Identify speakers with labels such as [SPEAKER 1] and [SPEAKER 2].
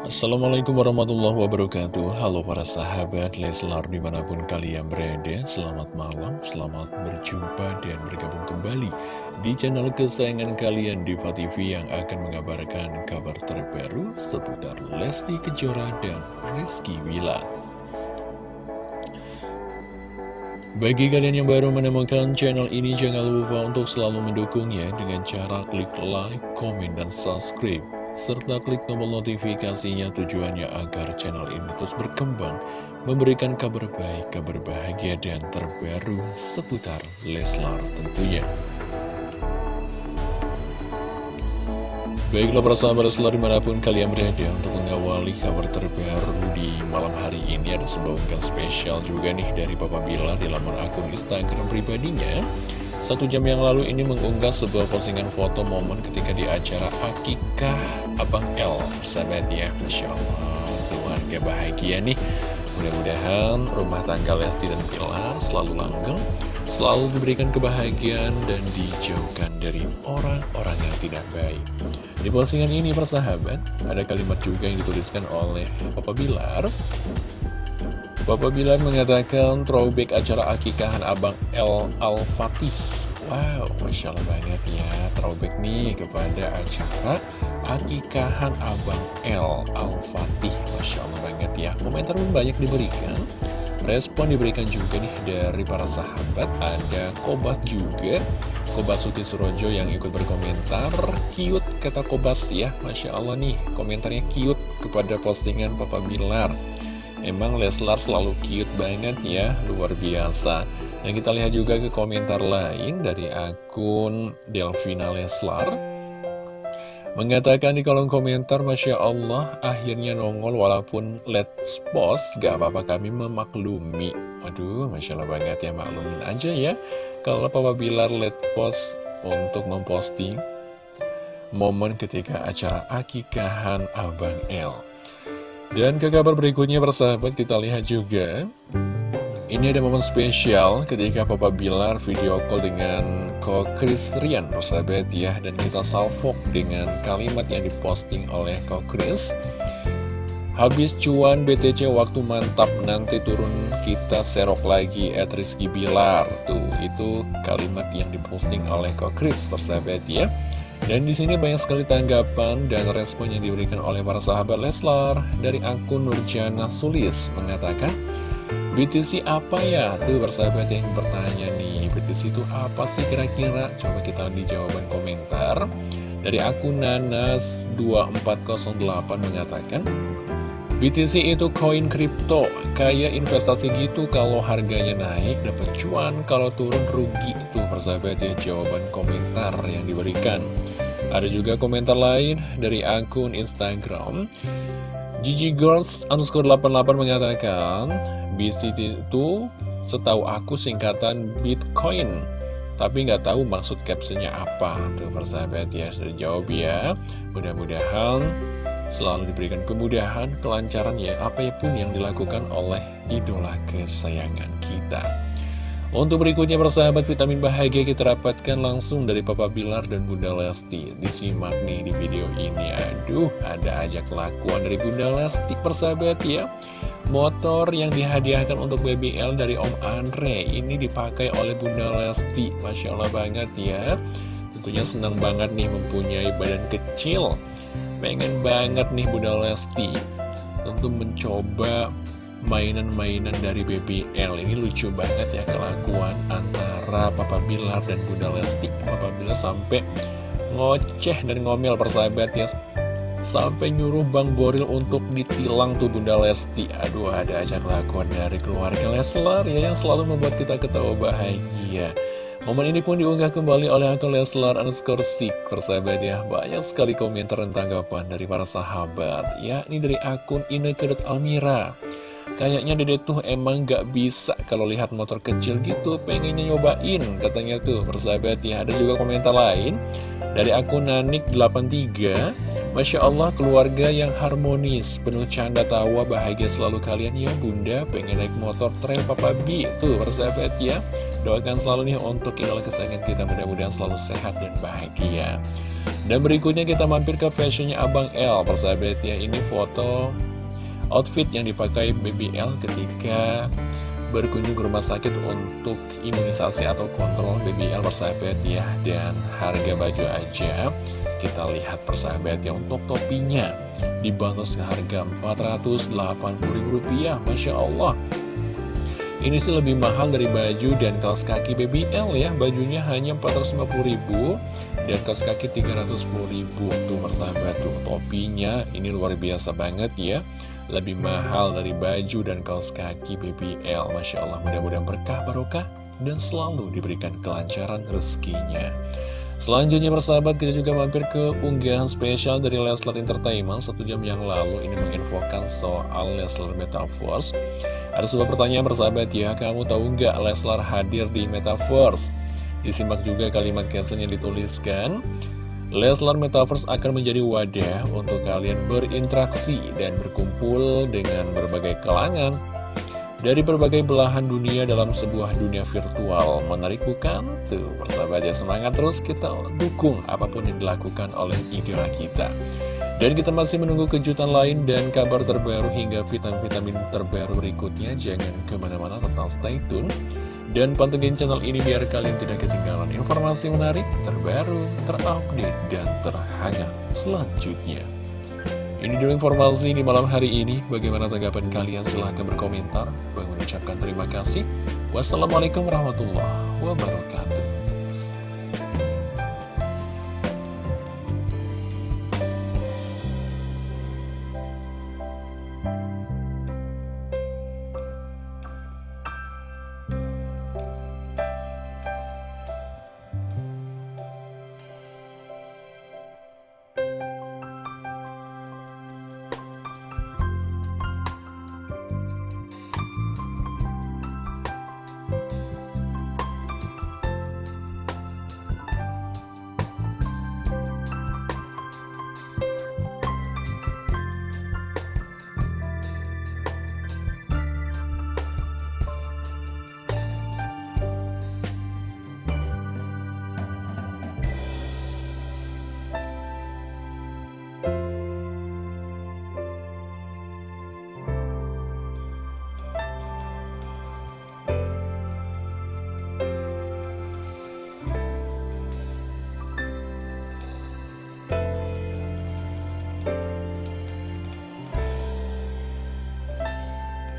[SPEAKER 1] Assalamualaikum warahmatullahi wabarakatuh. Halo para sahabat Leslar di mana pun kalian berada Selamat malam, selamat berjumpa dan bergabung kembali Di channel kesayangan kalian Diva TV yang akan mengabarkan kabar terbaru Seputar Lesti Kejora dan Rizky Wila Bagi kalian yang baru menemukan channel ini Jangan lupa untuk selalu mendukungnya Dengan cara klik like, komen, dan subscribe serta klik tombol notifikasinya tujuannya agar channel ini terus berkembang, memberikan kabar baik, kabar bahagia, dan terbaru seputar Leslar tentunya. Baiklah para sahabat Leslar di mana pun kalian berada untuk mengawali kabar terbaru di malam hari ini ada sebuah spesial juga nih dari Papa Bilar di laman akun Instagram pribadinya satu jam yang lalu ini mengunggah sebuah postingan foto momen ketika di acara Akikah. Abang L Sahabat ya, Masya Allah Keluarga bahagia nih. Mudah-mudahan rumah tangga Lesti dan Pilar selalu langgeng Selalu diberikan kebahagiaan dan dijauhkan dari orang-orang yang tidak baik. Di postingan ini persahabat Ada kalimat juga yang dituliskan oleh Papa Bilar Bapak Bilar mengatakan throwback acara akikahan Abang El Al-Fatih. Wow, Masya Allah banget ya Throwback nih kepada acara akikahan Abang El Al-Fatih. Masya Allah banget ya Komentar pun banyak diberikan. Respon diberikan juga nih dari para sahabat. Ada Kobas juga. Kobas Suki Surojo yang ikut berkomentar. Cute kata Kobas ya Masya Allah nih komentarnya cute kepada postingan Papa Bilar Emang Leslar selalu cute banget ya, luar biasa. Dan kita lihat juga ke komentar lain dari akun Delvina Leslar. Mengatakan di kolom komentar, Masya Allah, akhirnya nongol walaupun let's post, gak apa-apa kami memaklumi. Waduh, Masya Allah banget ya, maklumin aja ya. Kalau Papa Bilar let post untuk memposting momen ketika acara akikahan Abang L. Dan ke kabar berikutnya persahabat kita lihat juga. Ini ada momen spesial ketika Papa Bilar video call dengan Ko Chris Rian persahabat ya. Dan kita salvok dengan kalimat yang diposting oleh Ko Chris. Habis cuan BTC waktu mantap nanti turun kita serok lagi at Rizky Bilar. Tuh itu kalimat yang diposting oleh Ko Chris persahabat ya dan di sini banyak sekali tanggapan dan respon yang diberikan oleh para sahabat Leslar dari akun Nurjana Sulis mengatakan BTC apa ya? Tuh persahabat yang bertanya nih BTC itu apa sih kira-kira? Coba kita lihat di jawaban komentar Dari akun Nanas2408 mengatakan BTC itu koin kripto, kayak investasi gitu kalau harganya naik dapat cuan, kalau turun rugi. Tuh persahabat ya jawaban komentar yang diberikan. Ada juga komentar lain dari akun Instagram. Gigi Girls underscore 88 mengatakan BTC itu setahu aku singkatan Bitcoin tapi nggak tahu maksud captionnya apa tuh persahabat ya sudah jawab ya mudah-mudahan selalu diberikan kemudahan, kelancaran ya apa pun yang dilakukan oleh idola kesayangan kita. Untuk berikutnya persahabat vitamin bahagia kita dapatkan langsung dari Papa Bilar dan Bunda Lesti. Disimak nih di video ini. Aduh ada aja kelakuan dari Bunda Lesti persahabat ya. Motor yang dihadiahkan untuk BBL dari Om Andre Ini dipakai oleh Bunda Lesti. Masya Allah banget ya. Tentunya senang banget nih mempunyai badan kecil pengen banget nih Bunda Lesti tentu mencoba mainan-mainan dari BBL ini lucu banget ya kelakuan antara Papa Bilar dan Bunda Lesti. Papa Bilar sampai ngoceh dan ngomel persahabat ya. Sampai nyuruh Bang Boril untuk ditilang tuh Bunda Lesti. Aduh ada aja kelakuan dari keluarga Leslar ya yang selalu membuat kita ketawa bahagia Momen ini pun diunggah kembali oleh akun Leslar underscore Sik Persahabat ya, banyak sekali komentar dan tanggapan dari para sahabat Yakni dari akun Inekedut Almira. Kayaknya dede tuh emang gak bisa kalau lihat motor kecil gitu Pengennya nyobain katanya tuh persahabat ya. Ada juga komentar lain dari akun Nanik83. Masya Allah keluarga yang harmonis Penuh canda tawa bahagia selalu kalian ya bunda. Pengen naik motor trail Papa B Tuh persahabat ya Doakan selalu nih untuk idola kesayangan kita mudah-mudahan selalu sehat dan bahagia. Dan berikutnya kita mampir ke fashionnya Abang L. Persahabat ya ini foto outfit yang dipakai BBL ketika berkunjung ke rumah sakit untuk imunisasi atau kontrol BBL persahabat ya. Dan harga baju aja kita lihat persahabat ya untuk topinya dibantu seharga Rp480.000 Masya Allah ini sih lebih mahal dari baju dan kaos kaki BBL ya. Bajunya hanya 450 ribu. Dan kaos kaki 310 ribu Tuh persahabat tuh topinya. Ini luar biasa banget ya. Lebih mahal dari baju dan kaos kaki BBL Masya Allah mudah-mudahan berkah barokah Dan selalu diberikan kelancaran rezekinya Selanjutnya persahabat kita juga mampir ke unggahan spesial dari Leslar Entertainment. Satu jam yang lalu ini menginfokan soal Leslar Metaverse. Ada sebuah pertanyaan persahabat ya. Kamu tahu nggak Leslar hadir di Metaverse? Disimak juga kalimat caption yang dituliskan. Leslar Metaverse akan menjadi wadah untuk kalian berinteraksi dan berkumpul dengan berbagai kalangan dari berbagai belahan dunia dalam sebuah dunia virtual. Menarik bukan? Tuh, persahabat ya, semangat terus kita dukung apa pun yang dilakukan oleh idola kita. Dan kita masih menunggu kejutan lain dan kabar terbaru hingga vitamin-vitamin terbaru berikutnya. Jangan ke mana-mana, tetap stay tune. Dan pantengin channel ini biar kalian tidak ketinggalan informasi menarik, terbaru, terupdate, dan terhangat selanjutnya. Ini dulu informasi di malam hari ini. Bagaimana tanggapan kalian? Silahkan berkomentar. Bang mengucapkan terima kasih. Wassalamualaikum warahmatullahi wabarakatuh.